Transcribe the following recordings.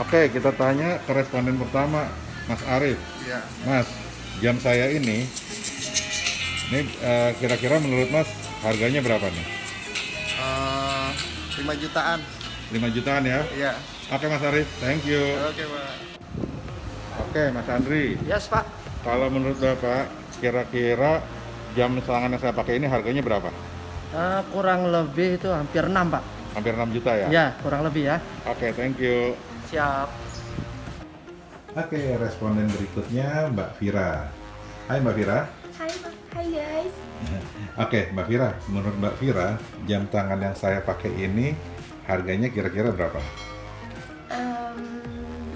Oke, kita tanya ke responden pertama, Mas Arif. Iya. Mas, jam saya ini, ini eh, kira-kira menurut Mas harganya berapa nih? Eh, 5 jutaan. 5 jutaan ya? Iya. Oke Mas Arif, thank you. Oke, Pak. Oke Mas Andri, Yes Pak, kalau menurut Bapak, kira-kira jam tangan yang saya pakai ini harganya berapa? Eh, kurang lebih itu hampir 6 Pak. Hampir 6 juta ya? Ya, kurang lebih ya. Oke, thank you. Siap. Oke, responden berikutnya Mbak Vira. Hai Mbak Vira. Hai, hai guys. Oke, Mbak Vira, menurut Mbak Vira, jam tangan yang saya pakai ini harganya kira-kira berapa? Em,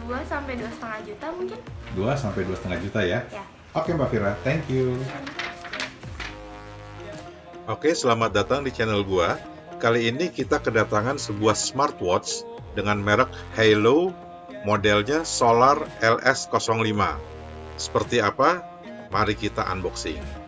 dua sampai dua setengah juta mungkin? 2 sampai 2,5 juta ya? Ya. Oke Mbak Vira, thank you. Oke, selamat datang di channel gua. Kali ini kita kedatangan sebuah smartwatch dengan merek Halo modelnya Solar LS05. Seperti apa? Mari kita unboxing.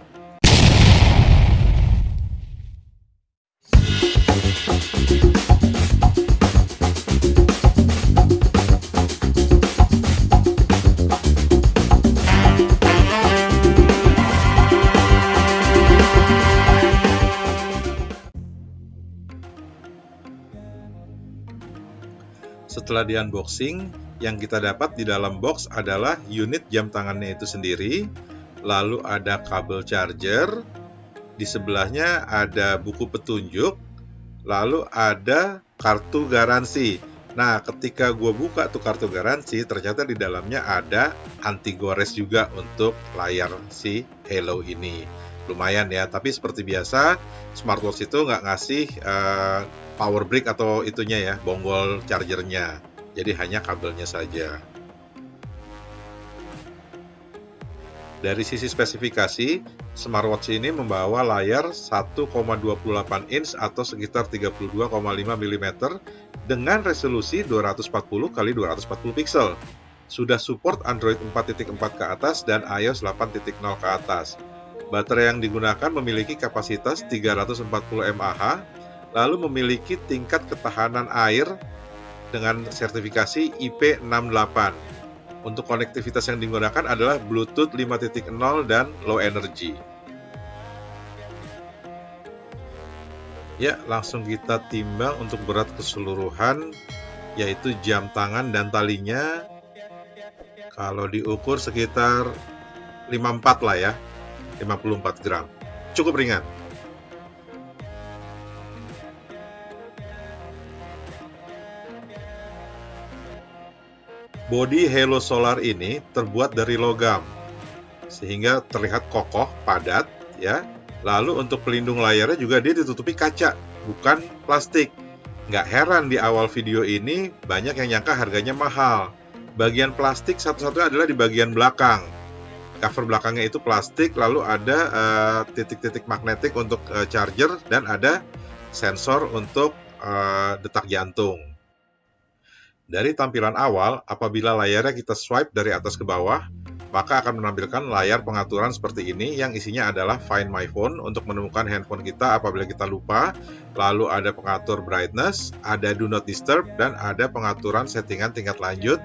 Setelah di unboxing, yang kita dapat di dalam box adalah unit jam tangannya itu sendiri, lalu ada kabel charger, di sebelahnya ada buku petunjuk, lalu ada kartu garansi. Nah, ketika gue buka tuh kartu garansi, ternyata di dalamnya ada anti gores juga untuk layar si Hello ini. Lumayan ya, tapi seperti biasa, smartwatch itu nggak ngasih eh, power brick atau itunya ya, bonggol chargernya. Jadi hanya kabelnya saja. Dari sisi spesifikasi, smartwatch ini membawa layar 1,28 inch atau sekitar 32,5 mm dengan resolusi 240 x 240 pixel. Sudah support Android 4.4 ke atas dan iOS 8.0 ke atas. Baterai yang digunakan memiliki kapasitas 340 mAh, lalu memiliki tingkat ketahanan air dengan sertifikasi IP68. Untuk konektivitas yang digunakan adalah Bluetooth 5.0 dan low energy. Ya, langsung kita timbang untuk berat keseluruhan yaitu jam tangan dan talinya kalau diukur sekitar 54 lah ya. 54 gram. Cukup ringan. Bodi Halo Solar ini terbuat dari logam, sehingga terlihat kokoh, padat, ya. Lalu untuk pelindung layarnya juga dia ditutupi kaca, bukan plastik. Nggak heran di awal video ini banyak yang nyangka harganya mahal. Bagian plastik satu-satunya adalah di bagian belakang. Cover belakangnya itu plastik, lalu ada eh, titik-titik magnetik untuk eh, charger dan ada sensor untuk eh, detak jantung. Dari tampilan awal, apabila layarnya kita swipe dari atas ke bawah, maka akan menampilkan layar pengaturan seperti ini yang isinya adalah Find My Phone untuk menemukan handphone kita apabila kita lupa, lalu ada pengatur brightness, ada Do Not Disturb, dan ada pengaturan settingan tingkat lanjut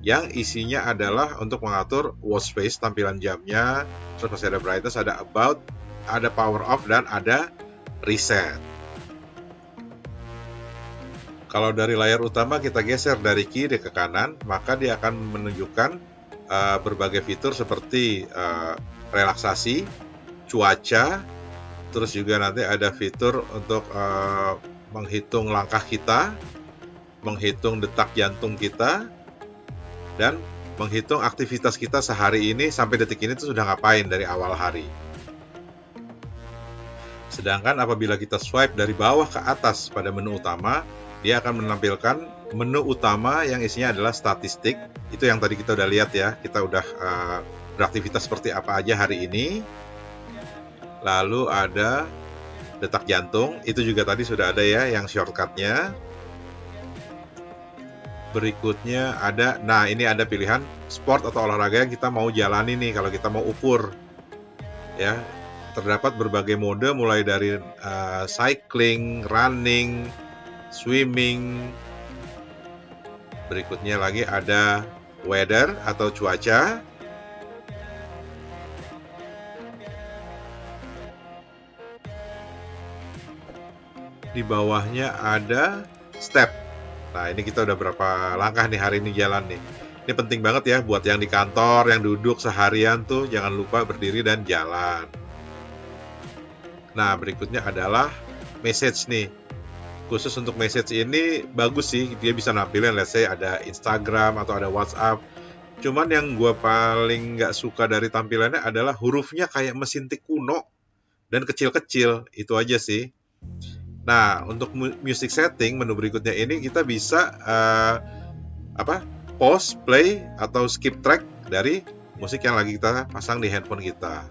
yang isinya adalah untuk mengatur watch face tampilan jamnya, terus masih ada brightness, ada about, ada power off, dan ada reset. Kalau dari layar utama kita geser dari kiri ke kanan, maka dia akan menunjukkan uh, berbagai fitur seperti uh, relaksasi, cuaca, terus juga nanti ada fitur untuk uh, menghitung langkah kita, menghitung detak jantung kita, dan menghitung aktivitas kita sehari ini sampai detik ini itu sudah ngapain dari awal hari. Sedangkan apabila kita swipe dari bawah ke atas pada menu utama, dia akan menampilkan menu utama yang isinya adalah statistik. Itu yang tadi kita udah lihat ya, kita udah uh, beraktivitas seperti apa aja hari ini. Lalu ada detak jantung, itu juga tadi sudah ada ya yang shortcutnya. Berikutnya ada, nah ini ada pilihan sport atau olahraga yang kita mau jalani nih kalau kita mau ukur. Ya, terdapat berbagai mode mulai dari uh, cycling, running, swimming, Berikutnya lagi ada weather atau cuaca. Di bawahnya ada step. Nah, ini kita udah berapa langkah nih hari ini jalan nih. Ini penting banget ya buat yang di kantor, yang duduk seharian tuh jangan lupa berdiri dan jalan. Nah, berikutnya adalah message nih. Khusus untuk message ini bagus sih, dia bisa nampilin let's say ada Instagram atau ada WhatsApp. Cuman yang gue paling nggak suka dari tampilannya adalah hurufnya kayak mesin tik kuno dan kecil-kecil. Itu aja sih. Nah, untuk music setting menu berikutnya ini kita bisa uh, apa? pause, play atau skip track dari musik yang lagi kita pasang di handphone kita.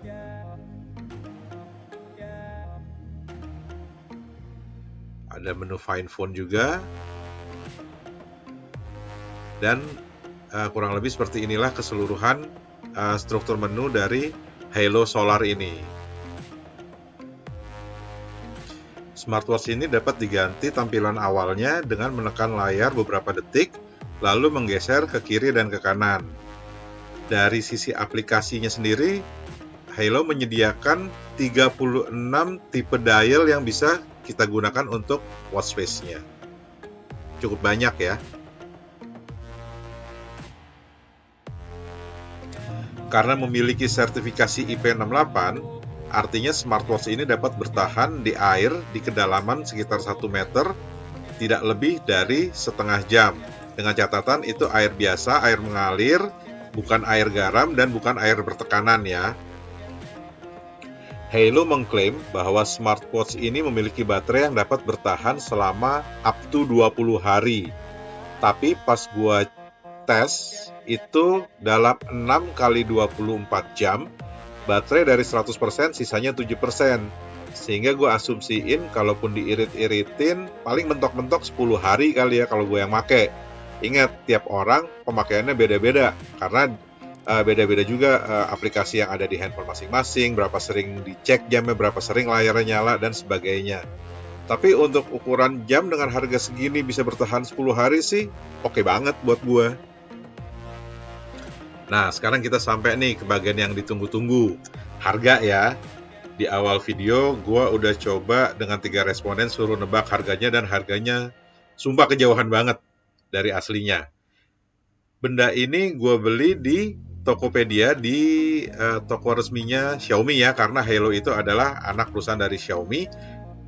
Ada menu find phone juga. Dan uh, kurang lebih seperti inilah keseluruhan uh, struktur menu dari Halo Solar ini. Smartwatch ini dapat diganti tampilan awalnya dengan menekan layar beberapa detik, lalu menggeser ke kiri dan ke kanan. Dari sisi aplikasinya sendiri, Halo menyediakan 36 tipe dial yang bisa kita gunakan untuk watch face-nya. Cukup banyak ya. Karena memiliki sertifikasi IP68, Artinya smartwatch ini dapat bertahan di air di kedalaman sekitar 1 meter tidak lebih dari setengah jam. Dengan catatan itu air biasa, air mengalir, bukan air garam dan bukan air bertekanan ya. Halo mengklaim bahwa smartwatch ini memiliki baterai yang dapat bertahan selama up to 20 hari. Tapi pas gua tes itu dalam 6 kali 24 jam baterai dari 100% sisanya 7%. Sehingga gue asumsiin kalaupun diirit-iritin paling mentok-mentok 10 hari kali ya kalau gue yang make. Ingat, tiap orang pemakaiannya beda-beda karena uh, beda-beda juga uh, aplikasi yang ada di handphone masing-masing, berapa sering dicek jamnya, berapa sering layarnya nyala dan sebagainya. Tapi untuk ukuran jam dengan harga segini bisa bertahan 10 hari sih oke okay banget buat gue. Nah, sekarang kita sampai nih ke bagian yang ditunggu-tunggu. Harga ya. Di awal video, gue udah coba dengan tiga responden suruh nebak harganya dan harganya sumpah kejauhan banget dari aslinya. Benda ini gue beli di Tokopedia di uh, toko resminya Xiaomi ya karena Halo itu adalah anak perusahaan dari Xiaomi.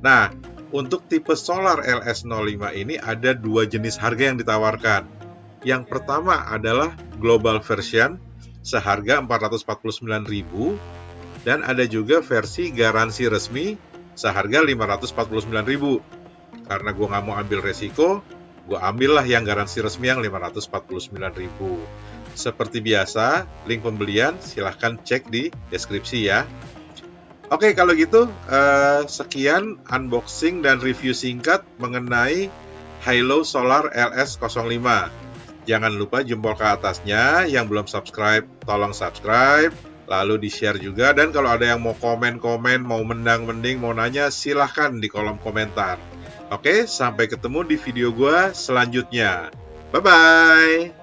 Nah, untuk tipe solar LS05 ini ada dua jenis harga yang ditawarkan. Yang pertama adalah global version seharga 449.000 dan ada juga versi garansi resmi seharga 549.000. Karena gue nggak mau ambil resiko, gue ambillah yang garansi resmi yang 549.000. Seperti biasa, link pembelian silahkan cek di deskripsi ya. Oke, kalau gitu eh, sekian unboxing dan review singkat mengenai Hilo Solar LS05. Jangan lupa jempol ke atasnya. Yang belum subscribe, tolong subscribe. Lalu di-share juga. Dan kalau ada yang mau komen-komen, mau mendang-mending, mau nanya, silahkan di kolom komentar. Oke, sampai ketemu di video gue selanjutnya. Bye-bye!